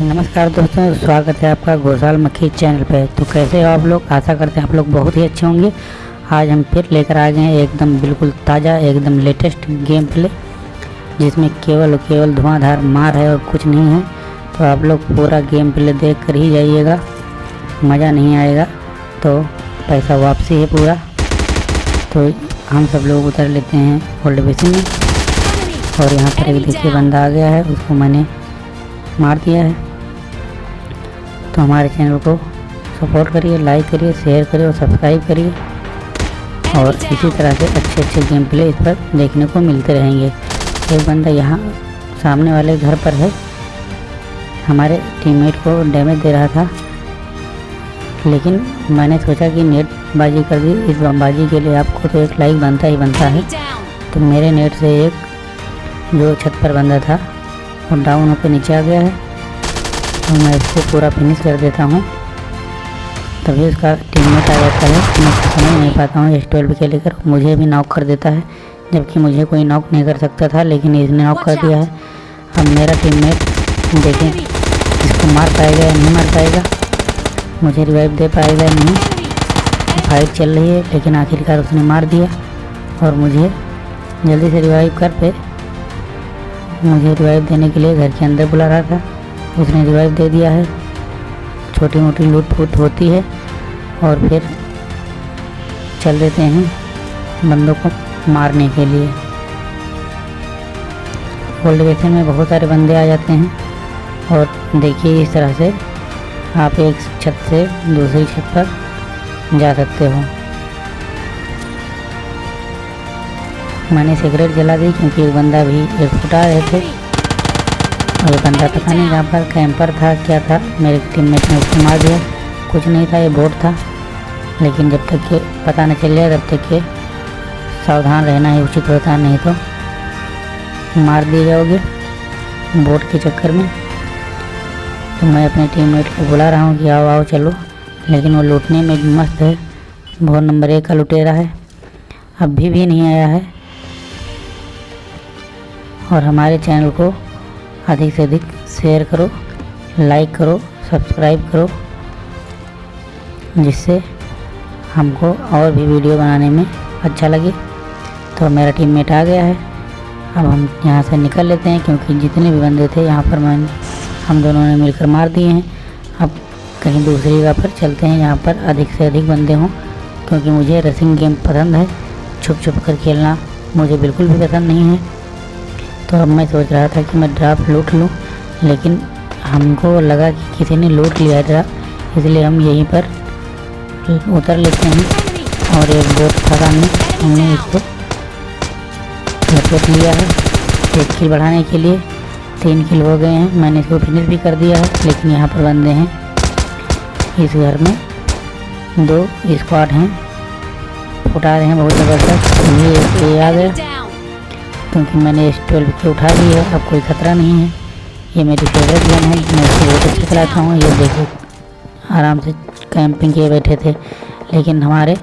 नमस्कार दोस्तों, स्वागत है आपका घोषाल मक्खी चैनल पे। तो कैसे हो आप लोग? आशा करते हैं आप लोग बहुत ही अच्छे होंगे। आज हम फिर लेकर आ गए हैं एकदम बिल्कुल ताज़ा, एकदम लेटेस्ट गेम प्ले, जिसमें केवल और केवल धुआंधार मार है और कुछ नहीं है। तो आप लोग पूरा गेम प्ले देख कर ही जाइएगा, मज़ा नहीं आएगा। तो पैसा वापसी है पूरा। तो हम सब लोग उतर लेते हैं ओल्ड बेसिन में। और यहाँ पर एक देखिए बंदा आ गया है, उसको मैंने मार दिया है। तो हमारे चैनल को सपोर्ट करिए लाइक करिए शेयर करिए और सब्सक्राइब करिए। और इसी तरह से अच्छे अच्छे गेम प्ले इस पर देखने को मिलते रहेंगे। एक बंदा यहाँ सामने वाले घर पर है। हमारे टीममेट को डैमेज दे रहा था। लेकिन मैंने सोचा कि नेट बाजी कर दी। इस बमबाजी के लिए आपको तो एक लाइक बनता ही बनता है। तो मेरे नेट से एक जो छत पर बंदा था, वो डाउन होकर नीचे आ गया है। तो मैं इसको पूरा फिनिश कर देता हूँ। तभी उसका टीममेट आ जाता है मैं समझ नहीं पाता हूँ एस ट्वेल्व के लेकर। मुझे भी नॉक कर देता है, जबकि मुझे कोई नॉक नहीं कर सकता था, लेकिन इसने नॉक कर दिया है। अब मेरा टीममेट देखें, इसको मार पाएगा या नहीं मार पाएगा? मुझे रिवाइव दे पाएगा नहीं? फाइट चल रही है, लेकिन आखिरकार उसने मार दिया। और मुझे जल्दी से रिवाइव कर पे। मुझे रिवाइव देने के लिए घर के अंदर बुला रहा था। उसने रिवाइव दे दिया है। छोटी मोटी लूट फूट होती है और फिर चल देते हैं बंदों को मारने के लिए। ओल्ड बेसन में बहुत सारे बंदे आ जाते हैं और देखिए इस तरह से आप एक छत से दूसरी छत पर जा सकते हो। मैंने सिगरेट जला दी क्योंकि एक बंदा भी एक फुटा रहे थे। ये बंदा पता नहीं जहाँ पर कैंपर था, क्या था? मेरे टीममेट ने उसको मार दिया। कुछ नहीं था, ये बोट था। लेकिन जब तक ये पता नहीं चल जाए तब तक ये सावधान रहना ही उचित होता, नहीं तो मार दिए जाओगे बोट के चक्कर में। तो मैं अपने टीममेट को बुला रहा हूँ कि आओ आओ, चलो। लेकिन वो लूटने में भी मस्त है। बहुत नंबर एक का लुटेरा है। अभी भी नहीं आया है। और हमारे चैनल को अधिक से अधिक शेयर करो लाइक करो सब्सक्राइब करो, जिससे हमको और भी वीडियो बनाने में अच्छा लगे। तो मेरा टीममेट आ गया है। अब हम यहाँ से निकल लेते हैं, क्योंकि जितने भी बंदे थे यहाँ पर मैंने हम दोनों ने मिलकर मार दिए हैं। अब कहीं दूसरी जगह पर चलते हैं, यहाँ पर अधिक से अधिक बंदे हों, क्योंकि मुझे रेसिंग गेम पसंद है। छुप छुप कर खेलना मुझे बिल्कुल भी पसंद नहीं है। तो अब मैं सोच रहा था कि मैं ड्राफ्ट लूट लूँ, लेकिन हमको लगा कि किसी ने लूट लिया ड्राप इसलिए हम यहीं पर उतर लेते हैं और एक बोट था सामने हमने इसको लपेट लिया है। एक किल बढ़ाने के लिए तीन किल हो गए हैं। मैंने इसको फिनिश भी कर दिया है, लेकिन यहाँ पर बंदे हैं। इस घर में दो स्क्वाड हैं। उठा रहे हैं बहुत ज़बरदस्त। ये आ गया। क्योंकि मैंने एस ट्वेल्व की उठा ली है, अब कोई ख़तरा नहीं है। ये मेरी फेवरेट गन है, मैं इसको बहुत अच्छा चलाता हूँ। ये देखो आराम से कैंपिंग किए बैठे थे, लेकिन हमारे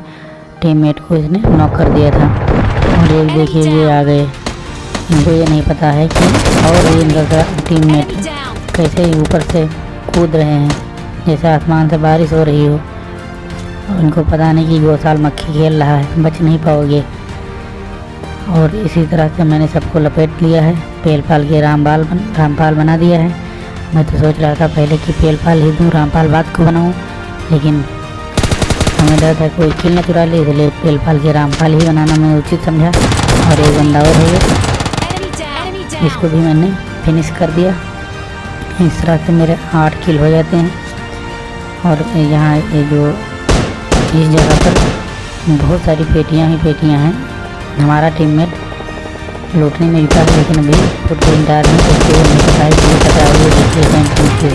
टीममेट को इसने नॉक कर दिया था। और एक देखिए, ये आ गए। इनको ये नहीं पता है कि और ये इनका टीममेट कैसे ऊपर से कूद रहे हैं। जैसे आसमान से बारिश हो रही हो, इनको पता नहीं कि साल मक्खी खेल रहा है, बच नहीं पाओगे। और इसी तरह से मैंने सबको लपेट लिया है। पेल पाल के रामपाल बन, रामपाल बना दिया है। मैं तो सोच रहा था पहले कि पेल पाल ही दूँ, रामपाल बाद को बनाऊँ, लेकिन हमें डर था कोई किल न चुरा ले, इसलिए पेल पाल के रामपाल ही बनाना मैं उचित समझा। और एक बंदा और है। इसको भी मैंने फिनिश कर दिया। इस तरह से मेरे आठ किल हो जाते हैं। और यहाँ ये जो इस जगह पर बहुत सारी पेटियाँ ही पेटियाँ हैं। हमारा टीममेट लूटने में जुटा है, लेकिन अभी फुटबॉल डाल में उसको नहीं पता है कि पता है ये देखिए कैंपिंग से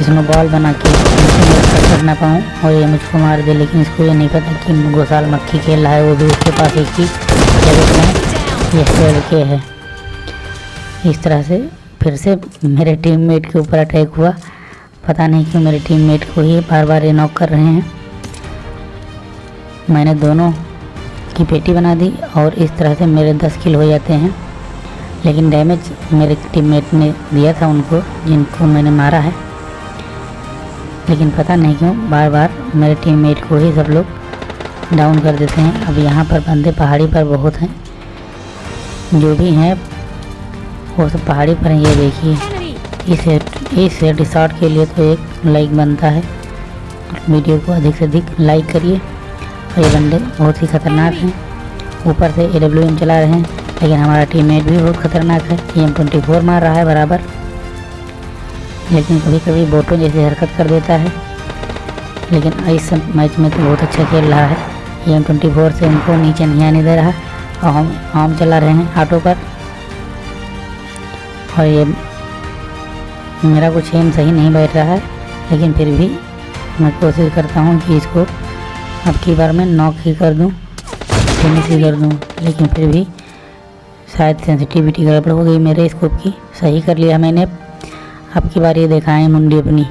इसमें बॉल बना के कर ना पाऊँ, और ये मुझको मार दे, लेकिन इसको ये नहीं पता कि गोसाल मक्खी खेल रहा है, वो भी उसके पास एक ही जगह में ये खेल के है। इस तरह से फिर से मेरे टीममेट के ऊपर अटैक हुआ। पता नहीं क्यों मेरे टीममेट को ही बार बार ये नॉक कर रहे हैं। मैंने दोनों की पेटी बना दी और इस तरह से मेरे दस किल हो जाते हैं। लेकिन डैमेज मेरे टीममेट ने दिया था उनको, जिनको मैंने मारा है। लेकिन पता नहीं क्यों बार बार मेरे टीममेट को ही सब लोग डाउन कर देते हैं। अब यहाँ पर बंदे पहाड़ी पर बहुत हैं। जो भी हैं, वो सब पहाड़ी पर हैं, ये देखिए। इस इस रिसॉर्ट के लिए तो एक लाइक बनता है। वीडियो को अधिक से अधिक लाइक करिए। ये बंदे बहुत ही ख़तरनाक हैं। ऊपर से ए डब्ल्यू एम चला रहे हैं, लेकिन हमारा टीममेट भी बहुत ख़तरनाक है। ए एम ट्वेंटी फोर मार रहा है बराबर। लेकिन कभी कभी बोटो जैसे हरकत कर देता है। लेकिन इस मैच में तो बहुत अच्छा खेल रहा है। ए एम ट्वेंटी फोर से उनको नीचे नहीं आने दे रहा। और हम हम चला रहे हैं ऑटो पर। और ये मेरा कुछ एम सही नहीं बैठ रहा है। लेकिन फिर भी मैं कोशिश करता हूँ कि इसको अब की बार मैं नॉक ही कर दूँ फिनिश ही कर दूँ, लेकिन फिर भी शायद सेंसिटिविटी गड़बड़ हो गई मेरे स्कोप की। सही कर लिया मैंने। अब की बार ये दिखाएँ मुंडी अपनी।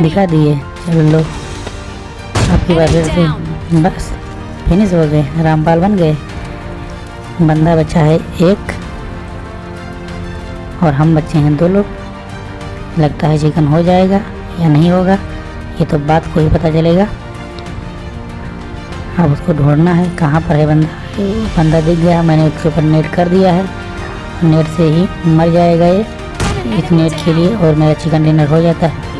दिखा दिए। चलो लो। अब की बार फिर से। बस। फिनिश हो गए। रामपाल बन गए। बंदा बचा है एक। और हम बच्चे हैं दो लोग। लगता है चिकन हो जाएगा या नहीं होगा, ये तो बात को ही पता चलेगा। अब उसको ढूंढना है, कहाँ पर है बंदा? बंदा दिख गया, मैंने उसके ऊपर नेट कर दिया है। नेट से ही मर जाएगा ये, इस नेट के लिए, और मेरा चिकन डिनर हो जाता है।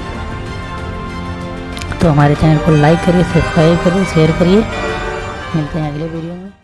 तो हमारे चैनल को लाइक करिए, सब्सक्राइब करिए, शेयर करिए। मिलते हैं अगले वीडियो में।